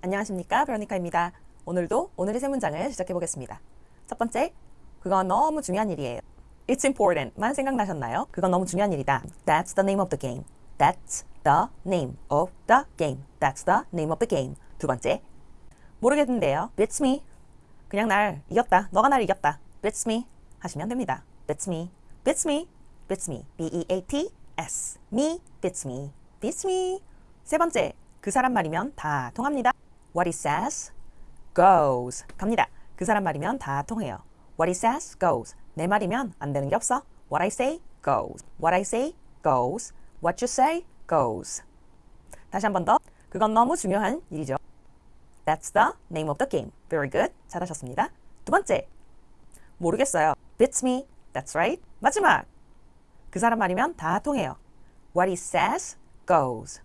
안녕하십니까 베로니카입니다. 오늘도 오늘의 세 문장을 시작해 보겠습니다. 첫 번째, 그건 너무 중요한 일이에요. It's important만 생각나셨나요? 그건 너무 중요한 일이다. That's the name of the game. That's the name of the game. That's the name of the game. 두 번째, 모르겠는데요. Beats me. 그냥 날 이겼다. 너가 날 이겼다. Beats me 하시면 됩니다. Beats me. Beats me. Beats me. B-E-A-T-S. Me. Beats me. Beats me. 세 번째, 그 사람 말이면 다 통합니다. What he says goes. 갑니다. 그 사람 말이면 다 통해요. What he says goes. 내 말이면 안 되는 게 없어. What I say goes. What I say goes. What you say goes. 다시 한 번 더. 그건 너무 중요한 일이죠. That's the name of the game. Very good. 잘하셨습니다. 두 번째. 모르겠어요. Beats me. That's right. 마지막. 그 사람 말이면 다 통해요. What he says goes.